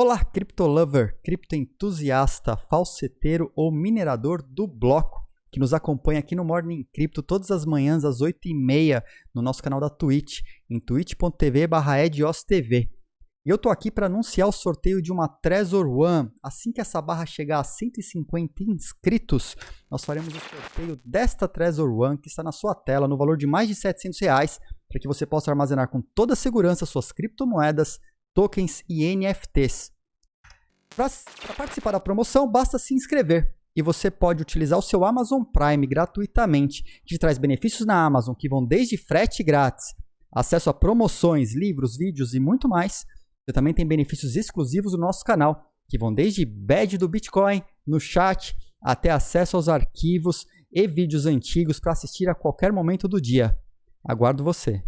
Olá, criptolover, criptoentusiasta, falseteiro ou minerador do bloco que nos acompanha aqui no Morning Crypto todas as manhãs às 8h30 no nosso canal da Twitch, em twitch.tv ediostv. E eu tô aqui para anunciar o sorteio de uma Trezor One. Assim que essa barra chegar a 150 inscritos, nós faremos o sorteio desta Trezor One que está na sua tela no valor de mais de 700 reais para que você possa armazenar com toda segurança suas criptomoedas, tokens e NFTs. Para participar da promoção, basta se inscrever e você pode utilizar o seu Amazon Prime gratuitamente, que traz benefícios na Amazon que vão desde frete grátis, acesso a promoções, livros, vídeos e muito mais. Você também tem benefícios exclusivos no nosso canal, que vão desde badge do Bitcoin, no chat, até acesso aos arquivos e vídeos antigos para assistir a qualquer momento do dia. Aguardo você.